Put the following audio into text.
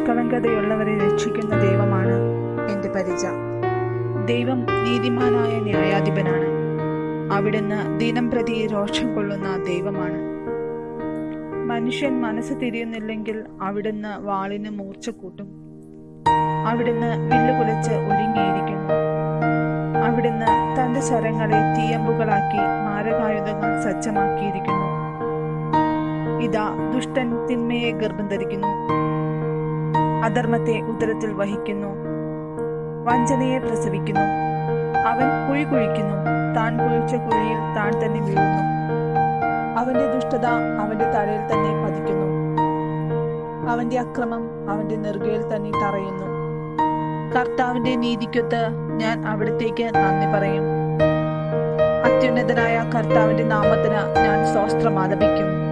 നിഷ്കളങ്കതയുള്ളവരെ രക്ഷിക്കുന്ന ദൈവമാണ് എന്റെ പരിച. ദൈവം നീതിമാനായ ന്യായാധിപനാണ്. അവിടുന്ന് ദിനം പ്രതി രോഷം കൊള്ളുന്ന ദൈവമാണ്. മനുഷ്യൻ മനസ്സ് തിരിയുന്നില്ലെങ്കിൽ അവിടുന്ന് വാളിന് മൂർച്ച കൂട്ടും. അവിടുന്ന് വില്ലുകുലച്ച് ഒരുങ്ങിയിരിക്കുന്നു. അവിടുന്ന് തന്റെ ശരങ്ങളെ തീയമ്പുകളാക്കി മാരകായുധങ്ങൾ സജ്ജമാക്കിയിരിക്കുന്നു. ഇതാ ദുഷ്ടൻ തിന്മയെ ഗർഭം ധരിക്കുന്നു. അധർമ്മത്തെ ഉദരത്തിൽ വഹിക്കുന്നു. വഞ്ചനയെ പ്രസവിക്കുന്നു. അവൻ കുഴി കുഴിക്കുന്നു. താൻ കുഴിച്ച കുഴിയിൽ താൻ തന്നെ വീഴുന്നു. അവന്റെ ദുഷ്ടത അവന്റെ തലയിൽ തന്നെ പതിക്കുന്നു. അവന്റെ അക്രമം അവന്റെ നെറുകയിൽ തന്നെ തറയുന്നു. കർത്താവിന്റെ നീതിക്കൊത്ത് ഞാൻ അവിടത്തേക്ക് നന്ദി പറയും. അത്യുന്നതനായ കർത്താവിന്റെ നാമത്തിന് ഞാൻ സ്വസ്ത്രം ആലപിക്കും.